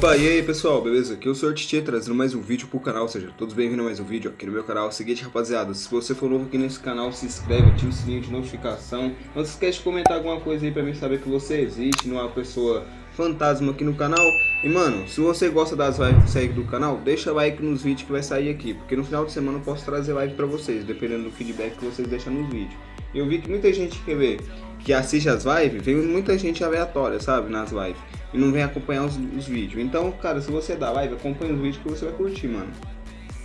Opa, e aí pessoal, beleza? Aqui eu sou o Titi trazendo mais um vídeo pro canal, ou seja, todos bem-vindos a mais um vídeo aqui no meu canal. É seguinte, rapaziada, se você for novo aqui nesse canal, se inscreve, ativa o sininho de notificação. Não se esquece de comentar alguma coisa aí pra mim saber que você existe, não é uma pessoa fantasma aqui no canal. E mano, se você gosta das lives que saem do canal, deixa like nos vídeos que vai sair aqui, porque no final de semana eu posso trazer live pra vocês, dependendo do feedback que vocês deixam nos vídeos. Eu vi que muita gente quer ver, que assiste as lives, vem muita gente aleatória, sabe, nas lives e não vem acompanhar os, os vídeos. Então, cara, se você dá live, acompanha os vídeos que você vai curtir, mano.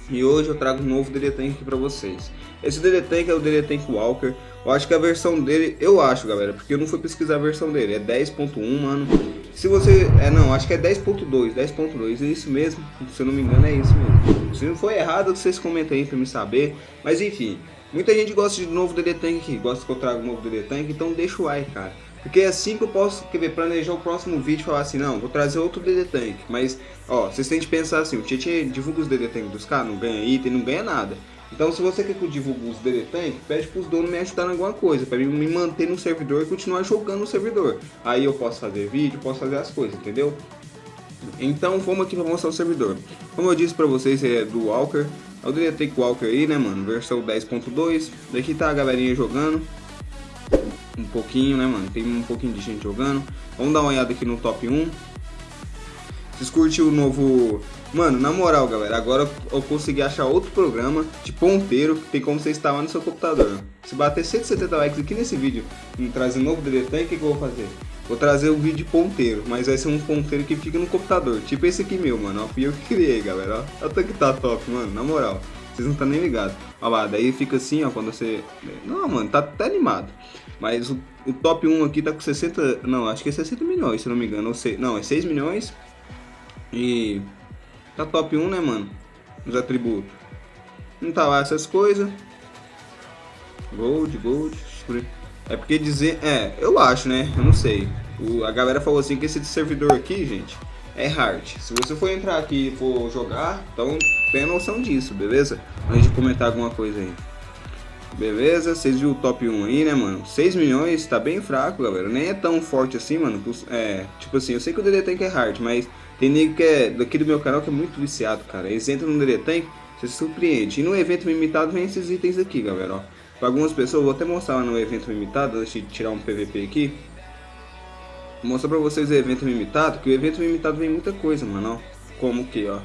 E hoje eu trago um novo DD Tank aqui pra vocês. Esse DD Tank é o DD Tank Walker. Eu acho que a versão dele, eu acho, galera, porque eu não fui pesquisar a versão dele. É 10.1, mano. Se você... É, não, acho que é 10.2, 10.2. É isso mesmo. Se eu não me engano, é isso mesmo. Se não for errado, vocês comentem aí pra me saber. Mas enfim, muita gente gosta de novo DD Tank aqui. Gosta que eu trago novo DD Tank, então deixa o like, cara. Porque é assim que eu posso quer ver, planejar o próximo vídeo e falar assim, não, vou trazer outro DD Tank. Mas, ó, vocês têm que pensar assim, o Tietchan divulga os DD Tank dos caras, não ganha item, não ganha nada. Então se você quer que eu divulgue os DD Tank, pede pros donos me ajudar em alguma coisa, para me manter no servidor e continuar jogando no servidor. Aí eu posso fazer vídeo, posso fazer as coisas, entendeu? Então vamos aqui para mostrar o servidor. Como eu disse para vocês, é do Walker. É o DD Tank Walker aí, né, mano? Versão 10.2. Daqui tá a galerinha jogando um pouquinho, né, mano? Tem um pouquinho de gente jogando. Vamos dar uma olhada aqui no top 1. Vocês curtiram o novo... Mano, na moral, galera, agora eu consegui achar outro programa de ponteiro que tem como você instalar no seu computador. Se bater 170 likes aqui nesse vídeo e trazer um novo DD o que, que eu vou fazer? Vou trazer o vídeo ponteiro, mas vai ser um ponteiro que fica no computador. Tipo esse aqui meu, mano. Ó, fui eu que criei, galera. Ó, até que tá top, mano. Na moral. Vocês não estão nem ligados. Olha lá, daí fica assim, ó, quando você... Não, mano, tá até animado. Mas o, o, top 1 aqui tá com 60... Não, acho que é 60 milhões, se não me engano. Ou sei, não, é 6 milhões. E... Tá top 1, né, mano? Os atributos. Não tá lá essas coisas. Gold, gold. É porque dizer... É, eu acho, né? Eu não sei. O, a galera falou assim que esse servidor aqui, gente é hard. Se você for entrar aqui e for jogar, então tenha noção disso, beleza? Antes de comentar alguma coisa aí. Beleza, vocês viram o top 1 aí, né, mano? 6 milhões, tá bem fraco, galera. Nem é tão forte assim, mano. É, tipo assim, eu sei que o DD Tank é hard, mas tem nego que é daqui do meu canal que é muito viciado, cara. Eles entram no DD Tank, você se surpreende. E no evento limitado vem esses itens aqui, galera, ó. Pra algumas pessoas, vou até mostrar lá no evento limitado, deixa eu tirar um PVP aqui. Vou mostrar pra vocês o evento limitado, que o evento limitado vem muita coisa, mano, ó. Como que, ó.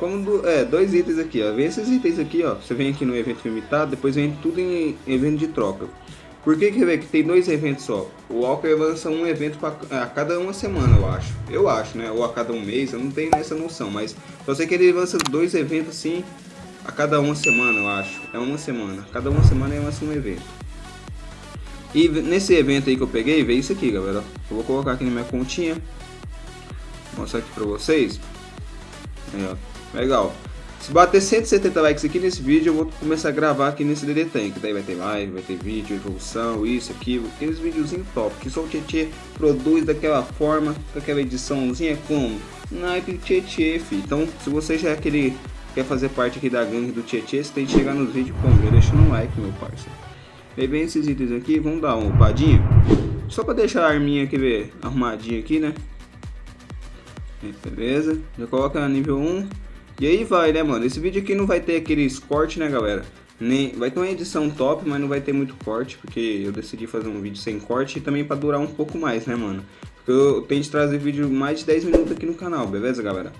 Como, é, dois itens aqui, ó. Vem esses itens aqui, ó. Você vem aqui no evento limitado, depois vem tudo em evento de troca. Por que que, que tem dois eventos só? O Walker lança um evento pra, a cada uma semana, eu acho. Eu acho, né? Ou a cada um mês, eu não tenho essa noção. Mas só sei que ele lança dois eventos assim a cada uma semana, eu acho. É uma semana. Cada uma semana ele lança um evento. E nesse evento aí que eu peguei, veio isso aqui, galera. Eu vou colocar aqui na minha continha. Vou mostrar aqui pra vocês. Aí, ó. Legal. Se bater 170 likes aqui nesse vídeo, eu vou começar a gravar aqui nesse DD Tank. Daí vai ter live, vai ter vídeo, evolução, isso, aquilo. Aqueles videozinhos top, que só o Tietê produz daquela forma, com aquela ediçãozinha como naipe Tietê, fi. Então, se você já é aquele quer fazer parte aqui da gangue do Tietê, você tem que chegar nos vídeos como? Deixando um like, meu parceiro. Aí vem esses itens aqui, vamos dar uma upadinha. Só pra deixar a arminha aqui, ver, arrumadinha aqui, né? Beleza, já coloca nível 1. E aí vai, né, mano? Esse vídeo aqui não vai ter aqueles cortes, né, galera? Nem, vai ter uma edição top, mas não vai ter muito corte, porque eu decidi fazer um vídeo sem corte e também pra durar um pouco mais, né, mano? Porque eu tento trazer vídeo mais de 10 minutos aqui no canal, beleza, galera?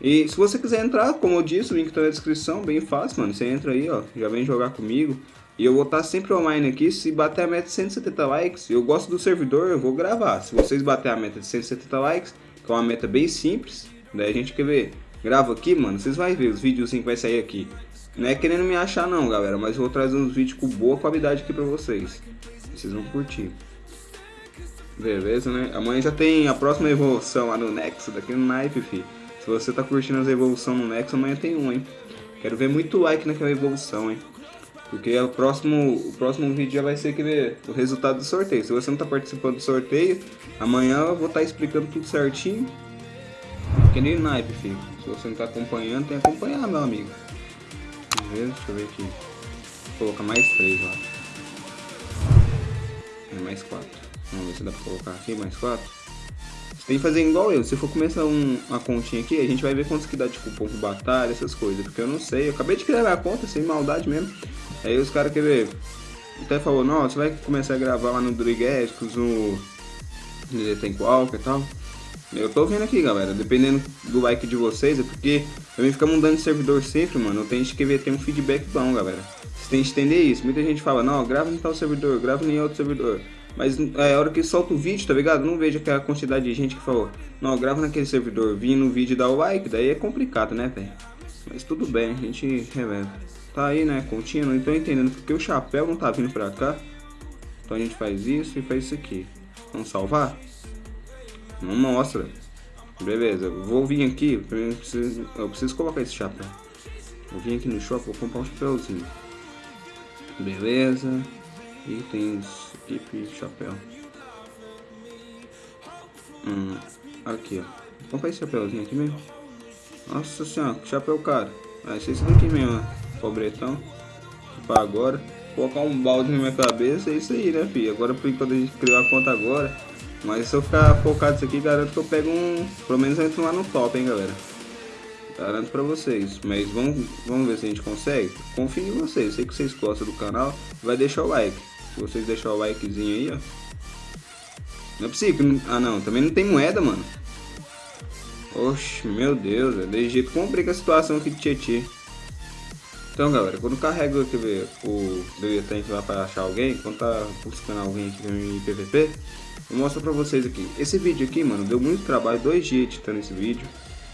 E se você quiser entrar, como eu disse, o link tá na descrição, bem fácil, mano. Você entra aí, ó, já vem jogar comigo. E eu vou estar sempre online aqui, se bater a meta de 170 likes, eu gosto do servidor, eu vou gravar. Se vocês bater a meta de 170 likes, que é uma meta bem simples, daí a gente quer ver, grava aqui, mano, vocês vão ver os vídeos que vai sair aqui. Não é querendo me achar não, galera, mas vou trazer uns vídeos com boa qualidade aqui pra vocês. Vocês vão curtir. Beleza, né? Amanhã já tem a próxima evolução lá no Nexo, daqui no Knife, fi. Se você tá curtindo as evoluções no Nexo, amanhã tem um, hein? Quero ver muito like naquela evolução, hein? Porque o próximo, o próximo vídeo já vai ser aquele, o resultado do sorteio. Se você não está participando do sorteio, amanhã eu vou estar tá explicando tudo certinho. Que nem naipe, filho. Se você não está acompanhando, tem que acompanhar, meu amigo. Deixa eu ver aqui. Vou colocar mais três lá. É mais quatro. Vamos ver se dá pra colocar aqui mais quatro. tem que fazer igual eu. Se for começar um, uma continha aqui, a gente vai ver quantos que dá de cupom de batalha, essas coisas. Porque eu não sei. Eu acabei de criar a conta, sem maldade mesmo. Aí os caras querem ver. Até falou, não, você vai começar a gravar lá no Drigéticos, no. Tem Qualca e tal. Eu tô vendo aqui, galera. Dependendo do like de vocês, é porque também fica mudando de servidor sempre, mano. Eu tenho que ver, tem um feedback bom, galera. Você tem que entender isso. Muita gente fala, não, grava em tal servidor, grava em outro servidor. Mas é a hora que solta o vídeo, tá ligado? Não vejo aquela quantidade de gente que falou, não, grava naquele servidor, vim no vídeo dá o like, daí é complicado, né, velho? Mas tudo bem, a gente revela. Tá aí, né, não tô entendendo porque o chapéu não tá vindo pra cá. Então a gente faz isso e faz isso aqui. Vamos salvar? Não mostra. Beleza, vou vir aqui, eu preciso, eu preciso colocar esse chapéu. Vou vir aqui no shopping, vou comprar um chapéuzinho. Beleza. Itens equipe chapéu. Hum, aqui, ó. Vamos comprar esse chapéuzinho aqui mesmo. Nossa senhora, que chapéu caro. Ser esse daqui mesmo, ó. Pobretão. Agora. Colocar um balde na minha cabeça, é isso aí, né, filho? Agora, por enquanto a gente criou a conta agora. Mas se eu ficar focado nisso aqui, garanto que eu pego um... Pelo menos eu entro lá no top, hein, galera. Garanto pra vocês. Mas vamos, vamos ver se a gente consegue. Confio em vocês. Sei que vocês gostam do canal. Vai deixar o like. Se vocês deixarem o likezinho aí, ó. Não é possível. Ah, não. Também não tem moeda, mano. Oxe, meu Deus. É de jeito complica a situação aqui de Tietê. Então, galera, quando carrega quer ver, o Deletante lá para achar alguém, quando tá buscando alguém aqui em PVP, eu mostro pra vocês aqui. Esse vídeo aqui, mano, deu muito trabalho, dois dias editando esse vídeo.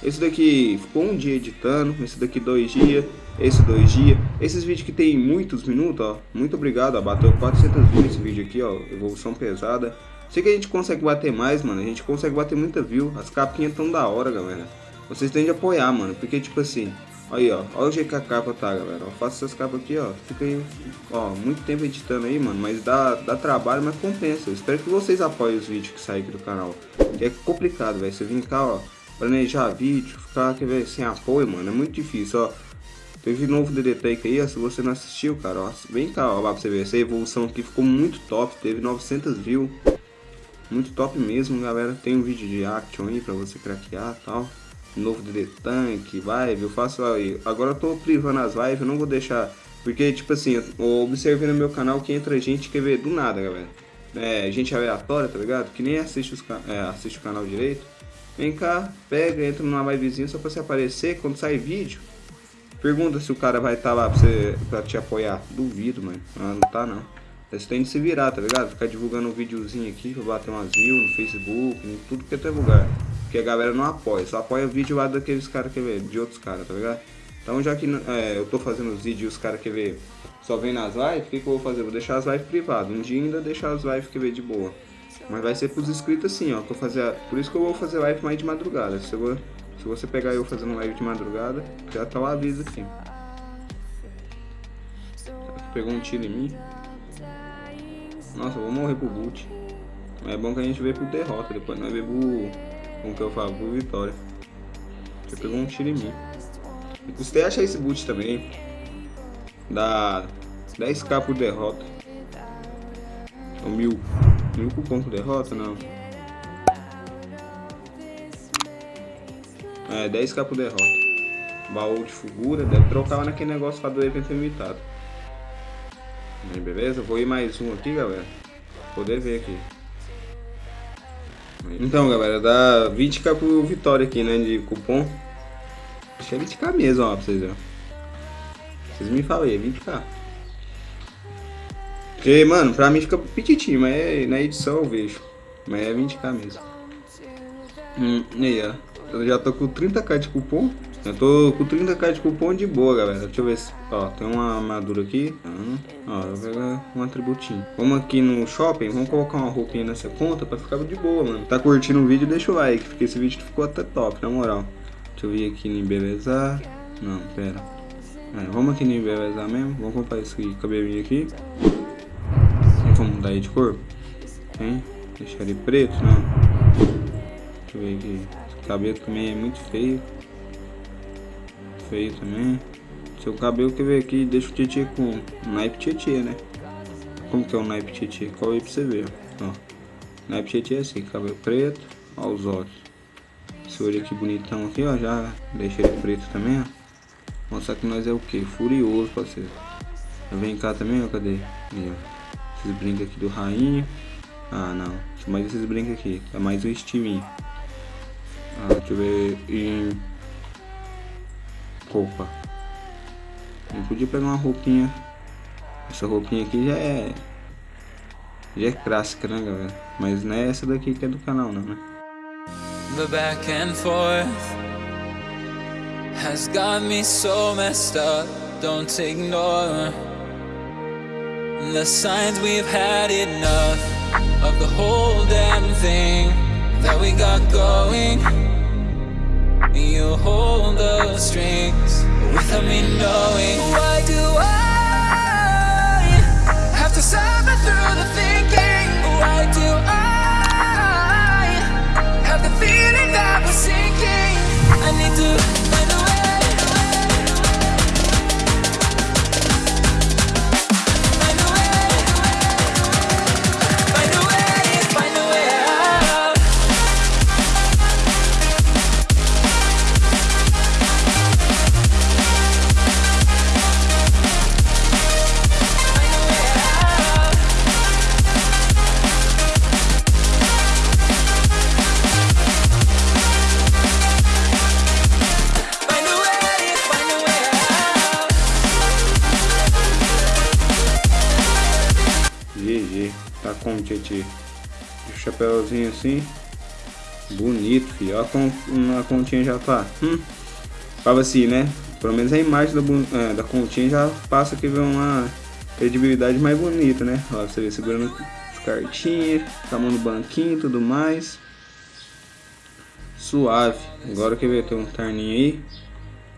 Esse daqui ficou um dia editando, esse daqui dois dias, esse dois dias. Esses vídeos que tem muitos minutos, ó, muito obrigado, ó, bateu 400 views esse vídeo aqui, ó, evolução pesada. Sei que a gente consegue bater mais, mano, a gente consegue bater muita view, as capinhas tão da hora, galera. Vocês têm de apoiar, mano, porque tipo assim, aí ó, olha o jeito que a capa tá, galera, eu faço essas capas aqui, ó, fica aí, ó, muito tempo editando aí, mano, mas dá, dá trabalho, mas compensa. Eu espero que vocês apoiem os vídeos que saem aqui do canal, é complicado, velho, você vir cá, ó, planejar vídeo, ficar quer ver, sem apoio, mano, é muito difícil, ó. Teve novo DD aí, ó, se você não assistiu, cara, ó, vem cá, ó, lá pra você ver, essa evolução aqui ficou muito top, teve 900 views, muito top mesmo, galera, tem um vídeo de action aí pra você craquear e tal, novo DD Tank, live, eu faço aí, agora eu tô privando as lives, eu não vou deixar, porque, tipo assim, eu observei no meu canal que entra gente que vê do nada, galera, é, gente aleatória, tá ligado, que nem assiste, os, é, assiste o canal direito, Vem cá, pega, entra numa livezinha só pra você aparecer quando sai vídeo. Pergunta se o cara vai estar tá lá pra, você, pra te apoiar. Duvido, mano. Ah, não tá não. Você tem de se virar, tá ligado? Ficar divulgando um videozinho aqui pra bater umas views no Facebook, em tudo que é lugar. Porque a galera não apoia, só apoia vídeo lá daqueles caras que vê, de outros caras, tá ligado? Então já que é, eu tô fazendo os vídeos e os caras que vê só vem nas lives, o que, que eu vou fazer? Vou deixar as lives privadas. Um dia ainda deixar as lives que vê de boa. Mas vai ser pros inscritos assim, ó. Que fazer, por isso que eu vou fazer live mais de madrugada. Se, eu, se você pegar eu fazendo live de madrugada, já tá o aviso aqui. Pegou um tiro em mim. Nossa, eu vou morrer pro boot. Mas é bom que a gente vê por derrota, depois nós vê pro. Como que eu falo? Por vitória. Você pegou um tiro em mim. E custei esse boot também. Dá 10k por derrota. Ou mil. Mil cupom por derrota, não. É, 10k por derrota. Baú de figura, deve trocar lá naquele negócio lá do evento limitado. Aí, beleza? Vou ir mais um aqui, galera. Poder ver aqui. Então, galera, dá 20k por vitória aqui, né, de cupom. Acho que é 20k mesmo, ó, pra vocês verem. Vocês me falem, é 20k. Porque, mano, pra mim fica petitinho, mas é, na edição eu vejo. Mas é 20k mesmo. Hum, e aí, ó. Eu já tô com 30k de cupom. Eu tô com 30k de cupom de boa, galera. Deixa eu ver se... Ó, tem uma armadura aqui. Uhum. Ó, eu vou pegar um atributinho. Vamos aqui no shopping. Vamos colocar uma roupinha nessa conta pra ficar de boa, mano. Tá curtindo o vídeo? Deixa o like. Porque esse vídeo ficou até top, na moral. Deixa eu vir aqui em embelezar. Não, pera. É, vamos aqui em embelezar mesmo. Vamos comprar esse cabelinho aqui. Vamos mudar aí de cor? Hein? Deixar ele preto? Não. Deixa eu ver aqui. Esse cabelo também é muito feio. Feio também. Seu cabelo quer ver aqui, deixa o Tietê com naipe Tietê, né? Como que é o naipe Tietê? Qual aí pra você ver, ó. Naipe Tietê é assim, cabelo preto. Olha os olhos. Esse olho aqui bonitão aqui, ó. Já deixa ele preto também, ó. Mostrar que nós é o que? Furioso, parceiro. Vem cá também, ó. Cadê? Aí, ó. Esses brincos aqui do rainha. Ah, não. Mais esses brincos aqui. É mais um estiminho. Ah, deixa eu ver. Roupa. Não podia pegar uma roupinha. Essa roupinha aqui já é. Já é clássica, né, galera? Mas não é essa daqui que é do canal, não, né? The back and forth has got me so messed up. Don't ignore the signs we've had enough of the whole damn thing that we got going. You hold the strings without me knowing. Why do GG, tá com o Tietê. O chapéuzinho assim. Bonito, filho. Olha como a continha já tá. Hum. Fala assim, né? Pelo menos a imagem da, é, da continha já passa que vê uma credibilidade mais bonita, né? Ó, você vê segurando as cartinhas, mão no banquinho e tudo mais. Suave. Agora que ver, tem um terninho aí.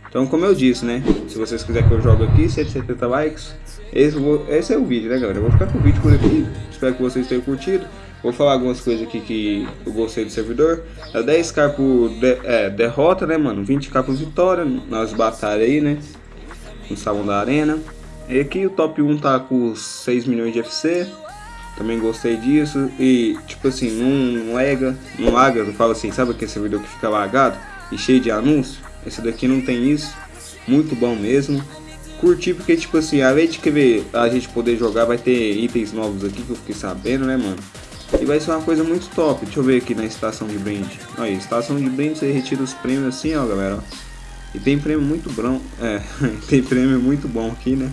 Então, como eu disse, né? Se vocês quiserem que eu jogue aqui, 170 likes. Esse, vou- esse é o vídeo, né, galera? Eu vou ficar com o vídeo por aqui. Espero que vocês tenham curtido. Vou falar algumas coisas aqui que eu gostei do servidor. É 10k por de- é, derrota, né, mano? 20k por vitória nas batalhas aí, né? No salão da arena. E aqui o top 1 tá com 6 milhões de FC. Também gostei disso. E, tipo assim, não lega, não laga, eu falo assim, sabe aquele servidor que fica lagado e cheio de anúncio? Esse daqui não tem isso. Muito bom mesmo. Curti porque, tipo assim, além de querer a gente poder jogar, vai ter itens novos aqui que eu fiquei sabendo, né, mano? E vai ser uma coisa muito top. Deixa eu ver aqui na estação de brinde. Aí, estação de brinde, você retira os prêmios assim, ó, galera. E tem prêmio muito bom. É, tem prêmio muito bom aqui, né?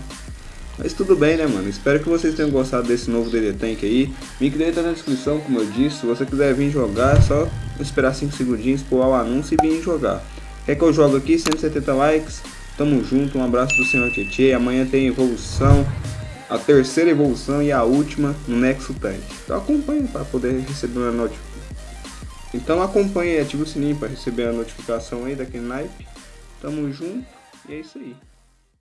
Mas tudo bem, né, mano? Espero que vocês tenham gostado desse novo DD Tank aí. Link dele tá na descrição, como eu disse. Se você quiser vir jogar, é só esperar 5 segundinhos, pular o anúncio e vir jogar. Quer que eu jogue aqui? 170 likes. Tamo junto. Um abraço do Senhor Tietê. Amanhã tem evolução. A terceira evolução e a última no Nexo Tank. Então acompanhe para poder receber uma notificação. Então acompanhe e ative o sininho para receber a notificação aí daquele naipe. Tamo junto e é isso aí.